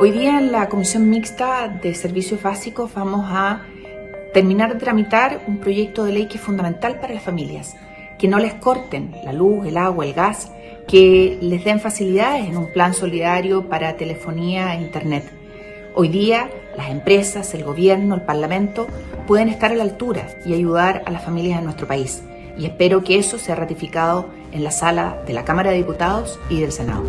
Hoy día en la Comisión Mixta de Servicios Básicos vamos a terminar de tramitar un proyecto de ley que es fundamental para las familias, que no les corten la luz, el agua, el gas, que les den facilidades en un plan solidario para telefonía e internet. Hoy día las empresas, el gobierno, el parlamento pueden estar a la altura y ayudar a las familias de nuestro país. Y espero que eso sea ratificado en la sala de la Cámara de Diputados y del Senado.